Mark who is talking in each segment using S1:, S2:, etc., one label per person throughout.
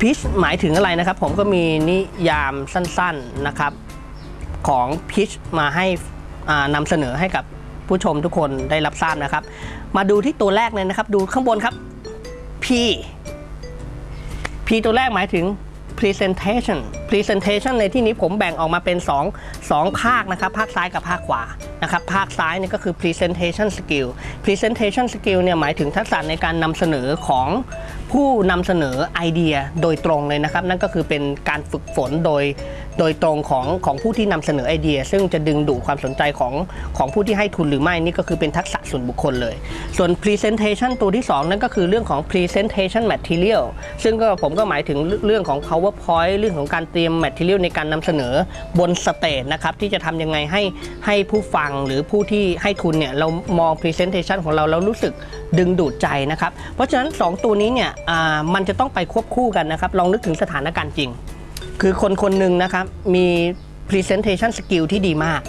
S1: พิชหมายถึงอะไรนะครับ ผมก็มีนิยามสั้นๆนะครับ ของพิชมาให้นำเสนอให้กับผู้ชมทุกคนได้รับทราบนะครับ มาดูที่ตัวแรกเลยนะครับ ดูข้างบนครับ P P ตัวแรกหมายถึง presentation presentation ในที่นี้ผมแบ่งออกมาเป็น 2 2 ภาคนะครับ ภาคซ้ายกับภาคขวานะครับ ภาคซ้ายเนี่ยก็คือ presentation skill presentation skill เนี่ยหมายถึงทักษะในการนำเสนอของผู้นำเสนอไอเดียโดยตรงเลยนะครับ นั่นก็คือเป็นการฝึกฝนโดยโดยตรงของของผู้ที่นำเสนอไอเดีย ซึ่งจะดึงดูดความสนใจของของผู้ที่ให้ทุนหรือไม่นี่ก็คือเป็นทักษะส่วนบุคคลเลย ส่วน presentation ตัวที่ 2 นั่นก็คือเรื่องของ presentation material ซึ่งก็ผมก็หมายถึงเรื่องของ powerpoint เรื่องของการเตรียม material ในการนำเสนอบน stage นะครับที่จะทำยังไงให้ให้ผู้ฟังหรือผู้ที่ให้ทุนเนี่ยเรามอง presentation ของเราแล้วรู้สึกดึงดูดใจนะครับ เพราะฉะนั้น 2 ตัวนี้เนี่ยอ่ามันจะต้องไปควบคู่กันนะครับ ลองนึกถึงสถานการณ์จริง คือคนคนหนึ่งนะครับมี presentation skill ที่ดีมาก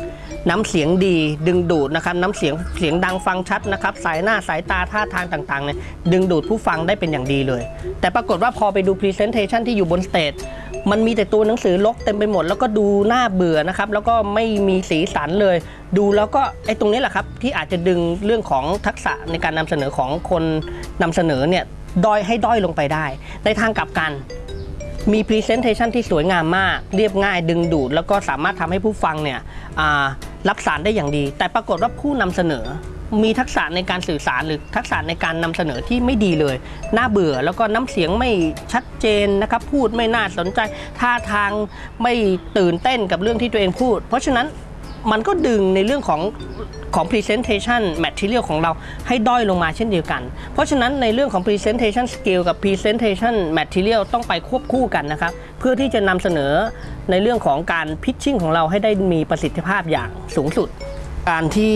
S1: น้ำเสียงดีดึงดูดนะครับน้ำเสียงเสียงดังฟังชัดนะครับ สีหน้าสายตาท่าทางต่างๆเนี่ยดึงดูดผู้ฟังได้เป็นอย่างดีเลย แต่ปรากฏว่าพอไปดู presentation ที่อยู่บน stage มันมีแต่ตัวหนังสือรกเต็มไปหมด แล้วก็ดูน่าเบื่อนะครับแล้วก็ไม่มีสีสันเลย ดูแล้วก็ไอ้ตรงนี้แหละครับที่อาจจะดึงเรื่องของทักษะในการนำเสนอของคนนำเสนอเนี่ยด้อยให้ด้อยลงไปได้ ในทางกลับกันมี Presentation ที่สวยงามมาก เรียบง่ายดึงดูด แล้วก็สามารถทำให้ผู้ฟังเนี่ย รับสารได้อย่างดี แต่ปรากฏว่าผู้นำเสนอ มีทักษะในการสื่อสารหรือทักษะในการนำเสนอที่ไม่ดีเลย น่าเบื่อแล้วก็น้ำเสียงไม่ชัดเจนนะครับ พูดไม่น่าสนใจ ท่าทางไม่ตื่นเต้นกับเรื่องที่ตัวเองพูด เพราะฉะนั้นมันก็ดึงในเรื่องของ ของ presentation material ของเราให้ด้อยลงมาเช่นเดียวกัน เพราะฉะนั้นในเรื่องของ presentation skill กับ presentation material ต้องไปควบคู่กันนะครับ เพื่อที่จะนำเสนอในเรื่องของการ pitching ของเราให้ได้มีประสิทธิภาพอย่างสูงสุด การที่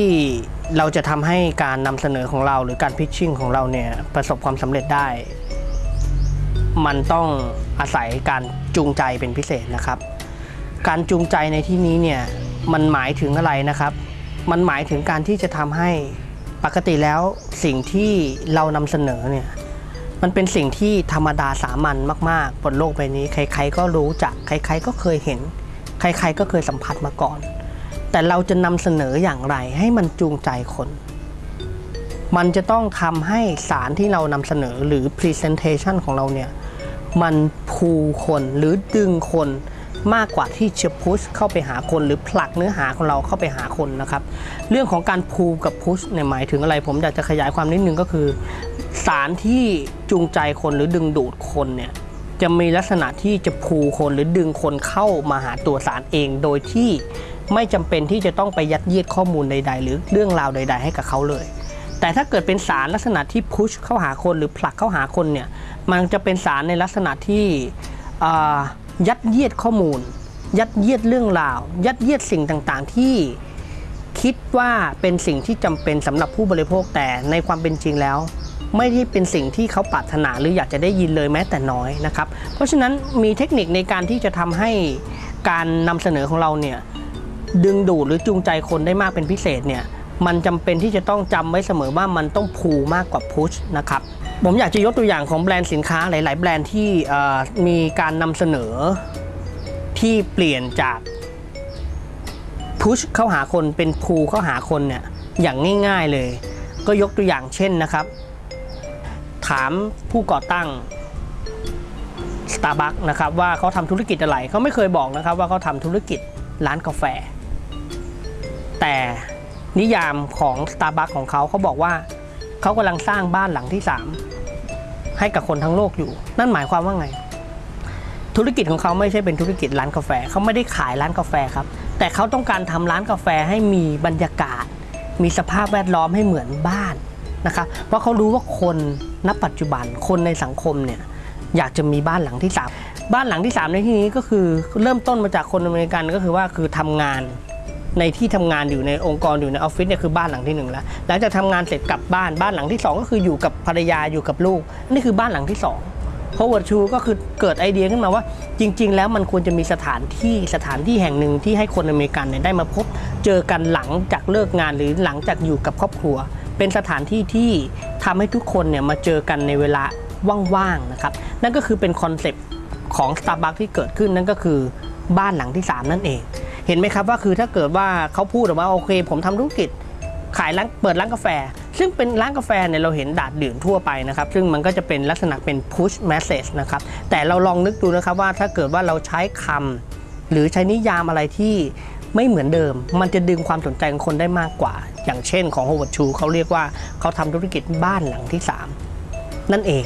S1: เราจะทำให้การนำเสนอของเราหรือการ pitching ของเราเนี่ยประสบความสำเร็จได้ มันต้องอาศัยการจูงใจเป็นพิเศษนะครับ การจูงใจในที่นี้เนี่ยมันหมายถึงอะไรนะครับ มันหมายถึงการที่จะทำให้ปกติแล้วสิ่งที่เรานำเสนอเนี่ยมันเป็นสิ่งที่ธรรมดาสามัญมากๆบนโลกใบนี้ ใคร ๆ ก็รู้จัก ใคร ๆ ก็เคยเห็น ใคร ๆ ก็เคยสัมผัสมาก่อน แต่เราจะนำเสนออย่างไรให้มันจูงใจคน มันจะต้องทำให้สารที่เรานำเสนอหรือ Presentation ของเราเนี่ย มันพูคนหรือดึงคน มากกว่าที่จะพุชเข้าไปหาคนหรือผลักเนื้อหาของเราเข้าไปหาคนนะครับ เรื่องของการพูกับพุชเนี่ยหมายถึงอะไร ผมอยากจะขยายความนิดนึงก็คือ สารที่จูงใจคนหรือดึงดูดคนเนี่ยจะมีลักษณะที่จะพูคนหรือดึงคนเข้ามาหาตัวสารเอง โดยที่ไม่จำเป็นที่จะต้องไปยัดเยียดข้อมูลใด ๆ หรือเรื่องราวใด ๆ ให้กับเขาเลย แต่ถ้าเกิดเป็นสารลักษณะที่พุชเข้าหาคนหรือผลักเข้าหาคนเนี่ยมันจะเป็นสารในลักษณะที่อ่า ยัดเยียดข้อมูล ยัดเยียดเรื่องราว ยัดเยียดสิ่งต่างๆ ที่คิดว่าเป็นสิ่งที่จำเป็นสำหรับผู้บริโภคแต่ในความเป็นจริงแล้ว ไม่ได้เป็นสิ่งที่เขาปรารถนาหรืออยากจะได้ยินเลยแม้แต่น้อยนะครับ เพราะฉะนั้นมีเทคนิคในการที่จะทำให้การนำเสนอของเราเนี่ยดึงดูดหรือจูงใจคนได้มากเป็นพิเศษเนี่ยมันจำเป็นที่จะต้องจำไว้เสมอว่ามันต้องพูมากกว่าพุชนะครับ ผมอยากจะยกตัวอย่างของแบรนด์สินค้าหลาย ๆ แบรนด์ที่มีการนำเสนอที่เปลี่ยนจากพุชเข้าหาคนเป็นพูเข้าหาคนเนี่ยอย่างง่าย ๆเลย ก็ยกตัวอย่างเช่นนะครับ ถามผู้ก่อตั้ง Starbucks นะครับว่าเขาทำธุรกิจอะไรเขาไม่เคยบอกนะครับว่าเขาทำธุรกิจร้านกาแฟ แต่นิยามของ Starbucks ของเขาเขาบอกว่า เขากำลังสร้างบ้านหลังที่3ให้กับคนทั้งโลกอยู่ นั่นหมายความว่าไง ธุรกิจของเขาไม่ใช่เป็นธุรกิจร้านกาแฟเขาไม่ได้ขายร้านกาแฟครับ แต่เขาต้องการทำร้านกาแฟให้มีบรรยากาศ มีสภาพแวดล้อมให้เหมือนบ้านนะครับ เพราะเขารู้ว่าคนณปัจจุบันคนในสังคมเนี่ยอยากจะมีบ้านหลังที่ 3 บ้านหลังที่ 3 ในที่นี้ก็คือเริ่มต้นมาจากคนอเมริกันก็คือว่าคือทำงาน ในที่ทำงานอยู่ในองค์กรอยู่ในออฟฟิศเนี่ยคือบ้านหลังที่หนึ่งแล้วหลังจากทำงานเสร็จกลับบ้านบ้านหลังที่สองก็คืออยู่กับภรรยาอยู่กับลูกนี่คือบ้านหลังที่สองเพราะวัชูก็คือเกิดไอเดียขึ้นมาว่า จริง ๆ แล้วมันควรจะมีสถานที่สถานที่แห่งหนึ่งที่ให้คนอเมริกันเนี่ยได้มาพบเจอกันหลังจากเลิกงานหรือหลังจากอยู่กับครอบครัว เป็นสถานที่ที่ทำให้ทุกคนเนี่ยมาเจอกันในเวลาว่างๆนะครับนั่นก็คือเป็นคอนเซปต์ของ Starbucks ที่เกิดขึ้นนั่นก็คือบ้านหลังที่ 3 นั่นเอง เห็นไหมครับว่าคือถ้าเกิดว่าเขาพูดออกมาโอเค ผมทำธุรกิจขายร้านเปิดร้านกาแฟ ซึ่งเป็นร้านกาแฟเนี่ยเราเห็นดาดดื่นทั่วไปนะครับ ซึ่งมันก็จะเป็นลักษณะเป็น push message นะครับ แต่เราลองนึกดูนะครับว่าถ้าเกิดว่าเราใช้คำหรือใช้นิยามอะไรที่ไม่เหมือนเดิม มันจะดึงความสนใจของคนได้มากกว่า อย่างเช่นของ Howard Chu เขาเรียกว่าเขาทำธุรกิจบ้านหลังที่ 3 นั่นเอง